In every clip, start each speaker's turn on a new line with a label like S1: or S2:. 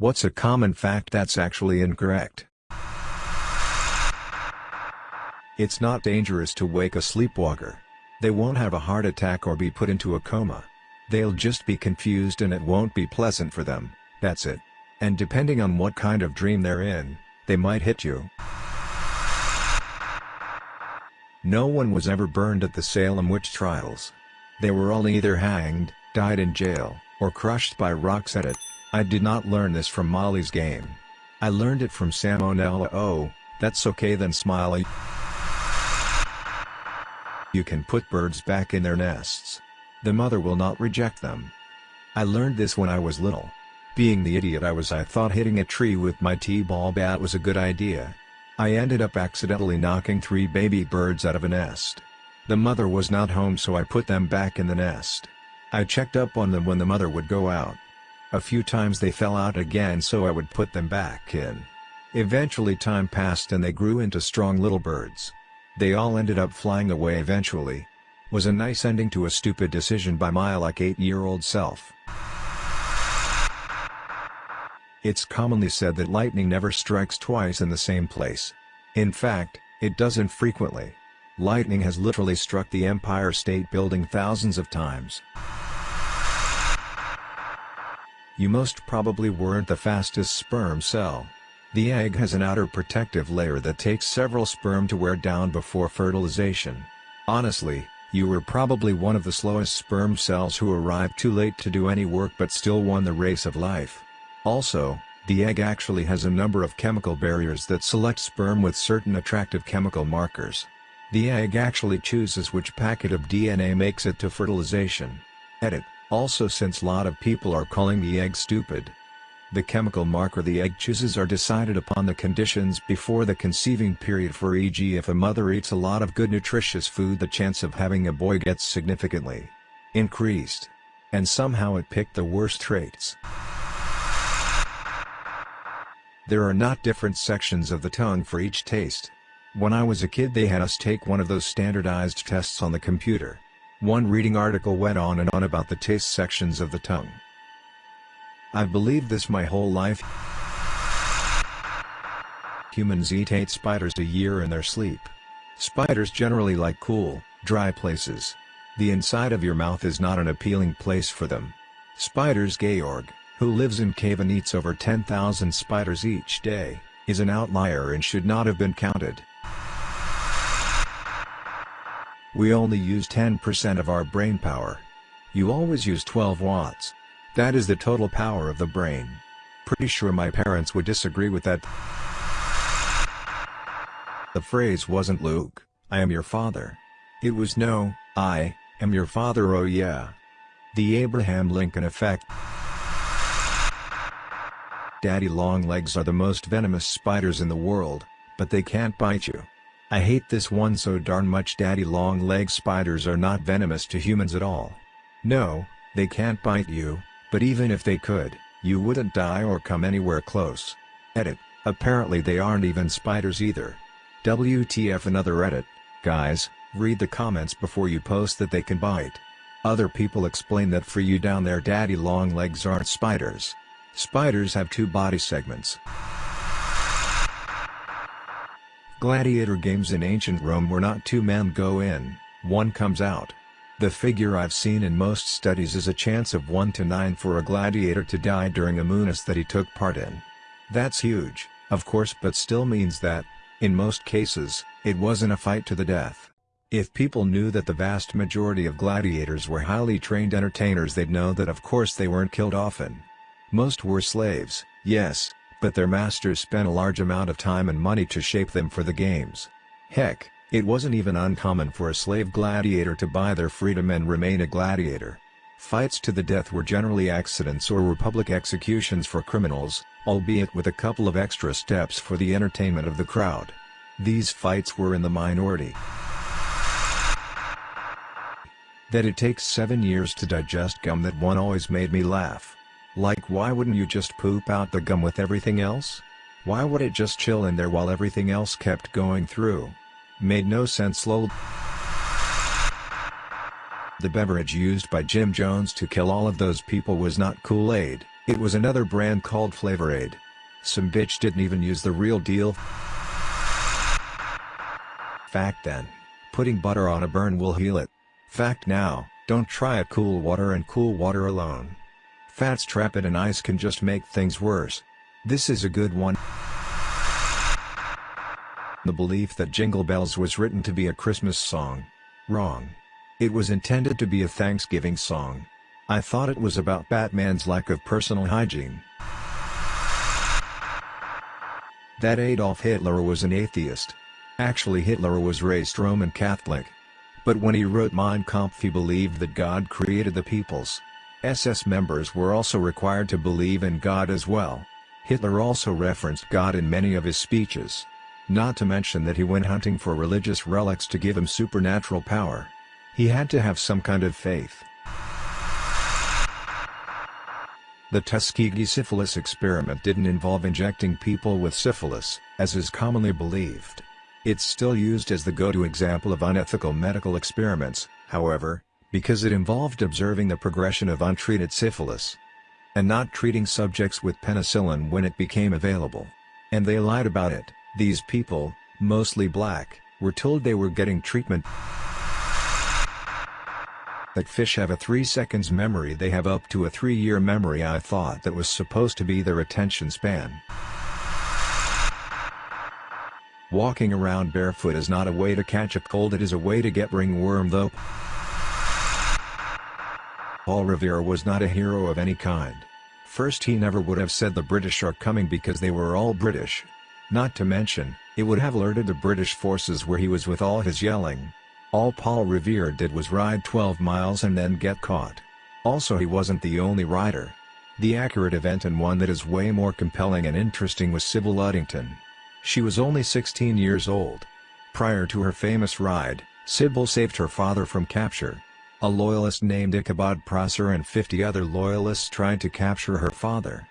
S1: What's a common fact that's actually incorrect? It's not dangerous to wake a sleepwalker. They won't have a heart attack or be put into a coma. They'll just be confused and it won't be pleasant for them, that's it. And depending on what kind of dream they're in, they might hit you. No one was ever burned at the Salem witch trials. They were all either hanged, died in jail, or crushed by rocks at it. I did not learn this from Molly's game. I learned it from Salmonella oh, that's okay then Smiley. You can put birds back in their nests. The mother will not reject them. I learned this when I was little. Being the idiot I was I thought hitting a tree with my t-ball bat was a good idea. I ended up accidentally knocking three baby birds out of a nest. The mother was not home so I put them back in the nest. I checked up on them when the mother would go out. A few times they fell out again so I would put them back in. Eventually time passed and they grew into strong little birds. They all ended up flying away eventually. Was a nice ending to a stupid decision by my like 8-year-old self. It's commonly said that lightning never strikes twice in the same place. In fact, it doesn't frequently. Lightning has literally struck the Empire State Building thousands of times. You most probably weren't the fastest sperm cell. The egg has an outer protective layer that takes several sperm to wear down before fertilization. Honestly, you were probably one of the slowest sperm cells who arrived too late to do any work but still won the race of life. Also, the egg actually has a number of chemical barriers that select sperm with certain attractive chemical markers. The egg actually chooses which packet of DNA makes it to fertilization. Edit, also since lot of people are calling the egg stupid. The chemical marker the egg chooses are decided upon the conditions before the conceiving period for e.g. if a mother eats a lot of good nutritious food the chance of having a boy gets significantly increased. And somehow it picked the worst traits. There are not different sections of the tongue for each taste. When I was a kid they had us take one of those standardized tests on the computer. One reading article went on and on about the taste sections of the tongue. I've believed this my whole life. Humans eat 8 spiders a year in their sleep. Spiders generally like cool, dry places. The inside of your mouth is not an appealing place for them. Spiders Georg, who lives in cave and eats over 10,000 spiders each day, is an outlier and should not have been counted. We only use 10% of our brain power. You always use 12 watts. That is the total power of the brain. Pretty sure my parents would disagree with that. The phrase wasn't Luke, I am your father. It was no, I am your father oh yeah. The Abraham Lincoln effect. Daddy longlegs are the most venomous spiders in the world, but they can't bite you. I hate this one so darn much daddy long-leg spiders are not venomous to humans at all. No, they can't bite you, but even if they could, you wouldn't die or come anywhere close. Edit, apparently they aren't even spiders either. WTF another edit, guys, read the comments before you post that they can bite. Other people explain that for you down there daddy long legs aren't spiders. Spiders have two body segments. Gladiator games in ancient Rome were not two men go in, one comes out. The figure I've seen in most studies is a chance of 1 to 9 for a gladiator to die during a munus that he took part in. That's huge, of course but still means that, in most cases, it wasn't a fight to the death. If people knew that the vast majority of gladiators were highly trained entertainers they'd know that of course they weren't killed often. Most were slaves, yes, but their masters spent a large amount of time and money to shape them for the games. Heck, it wasn't even uncommon for a slave gladiator to buy their freedom and remain a gladiator. Fights to the death were generally accidents or were public executions for criminals, albeit with a couple of extra steps for the entertainment of the crowd. These fights were in the minority. That it takes seven years to digest gum that one always made me laugh. Like why wouldn't you just poop out the gum with everything else? Why would it just chill in there while everything else kept going through? Made no sense lol. The beverage used by Jim Jones to kill all of those people was not Kool-Aid, It was another brand called Flavor Aid. Some bitch didn't even use the real deal. Fact then. Putting butter on a burn will heal it. Fact now, don't try it cool water and cool water alone. Fats trap it and ice can just make things worse. This is a good one. The belief that Jingle Bells was written to be a Christmas song. Wrong. It was intended to be a Thanksgiving song. I thought it was about Batman's lack of personal hygiene. That Adolf Hitler was an atheist. Actually Hitler was raised Roman Catholic. But when he wrote Mein Kampf he believed that God created the peoples. SS members were also required to believe in God as well. Hitler also referenced God in many of his speeches. Not to mention that he went hunting for religious relics to give him supernatural power. He had to have some kind of faith. The Tuskegee syphilis experiment didn't involve injecting people with syphilis, as is commonly believed. It's still used as the go-to example of unethical medical experiments, however, because it involved observing the progression of untreated syphilis and not treating subjects with penicillin when it became available. And they lied about it, these people, mostly black, were told they were getting treatment that fish have a 3 seconds memory they have up to a 3 year memory I thought that was supposed to be their attention span. Walking around barefoot is not a way to catch a cold it is a way to get ringworm though. Paul Revere was not a hero of any kind. First he never would have said the British are coming because they were all British. Not to mention, it would have alerted the British forces where he was with all his yelling. All Paul Revere did was ride 12 miles and then get caught. Also he wasn't the only rider. The accurate event and one that is way more compelling and interesting was Sybil Ludington. She was only 16 years old. Prior to her famous ride, Sybil saved her father from capture. A loyalist named Ichabod Prosser and 50 other loyalists tried to capture her father.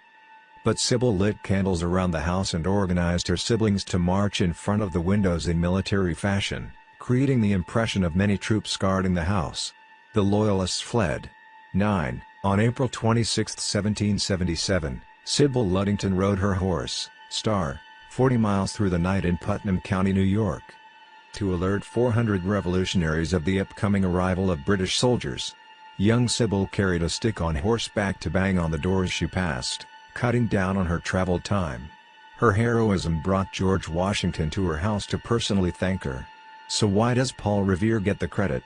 S1: But Sybil lit candles around the house and organized her siblings to march in front of the windows in military fashion creating the impression of many troops guarding the house. The Loyalists fled. 9. On April 26, 1777, Sybil Ludington rode her horse, Star, 40 miles through the night in Putnam County, New York. To alert 400 revolutionaries of the upcoming arrival of British soldiers. Young Sybil carried a stick on horseback to bang on the doors she passed, cutting down on her travel time. Her heroism brought George Washington to her house to personally thank her. So why does Paul Revere get the credit?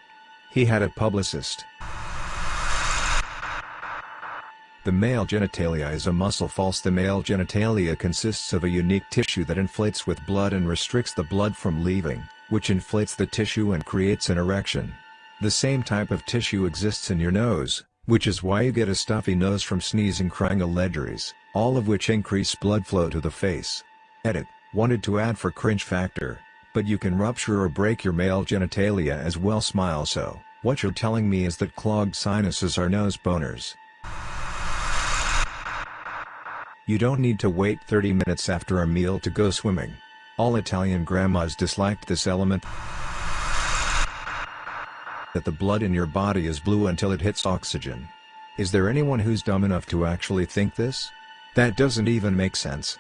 S1: He had a publicist. The male genitalia is a muscle false The male genitalia consists of a unique tissue that inflates with blood and restricts the blood from leaving, which inflates the tissue and creates an erection. The same type of tissue exists in your nose, which is why you get a stuffy nose from sneezing crying allergies, all of which increase blood flow to the face. Edit, wanted to add for cringe factor, but you can rupture or break your male genitalia as well smile so, what you're telling me is that clogged sinuses are nose boners. You don't need to wait 30 minutes after a meal to go swimming. All Italian grandmas disliked this element that the blood in your body is blue until it hits oxygen. Is there anyone who's dumb enough to actually think this? That doesn't even make sense.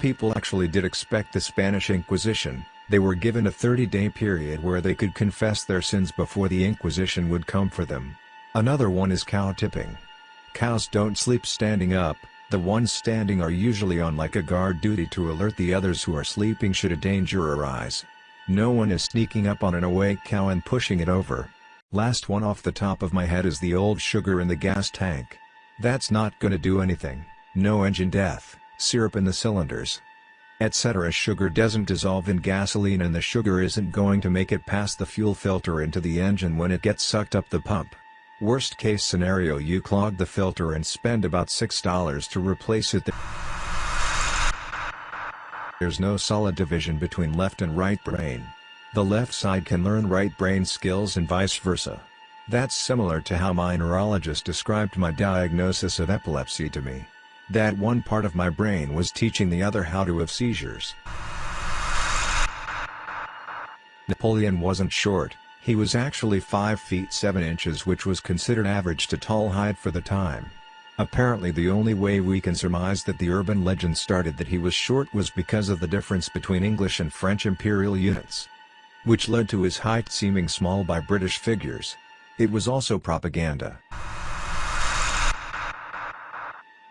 S1: People actually did expect the Spanish Inquisition, they were given a 30-day period where they could confess their sins before the Inquisition would come for them. Another one is cow tipping. Cows don't sleep standing up, the ones standing are usually on like a guard duty to alert the others who are sleeping should a danger arise. No one is sneaking up on an awake cow and pushing it over. Last one off the top of my head is the old sugar in the gas tank. That's not gonna do anything, no engine death syrup in the cylinders, etc. Sugar doesn't dissolve in gasoline and the sugar isn't going to make it past the fuel filter into the engine when it gets sucked up the pump. Worst case scenario you clog the filter and spend about $6 to replace it. There's no solid division between left and right brain. The left side can learn right brain skills and vice versa. That's similar to how my neurologist described my diagnosis of epilepsy to me. That one part of my brain was teaching the other how to have seizures. Napoleon wasn't short, He was actually 5 feet 7 inches which was considered average to tall height for the time. Apparently the only way we can surmise that the urban legend started that he was short was because of the difference between English and French imperial units. Which led to his height seeming small by British figures. It was also propaganda.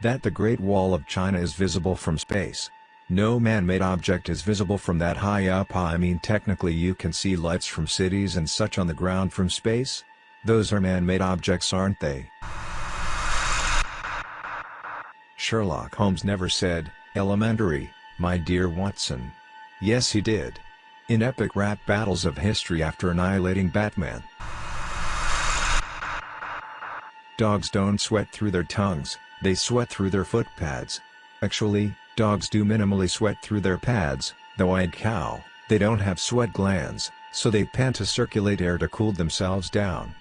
S1: That the Great Wall of China is visible from space. No man-made object is visible from that high up I mean technically you can see lights from cities and such on the ground from space? Those are man-made objects aren't they? Sherlock Holmes never said, elementary, my dear Watson. Yes he did. In epic rap battles of history after annihilating Batman. Dogs don't sweat through their tongues, they sweat through their foot pads. Actually, Dogs do minimally sweat through their pads, though I'd cow, they don't have sweat glands, so they pant to circulate air to cool themselves down.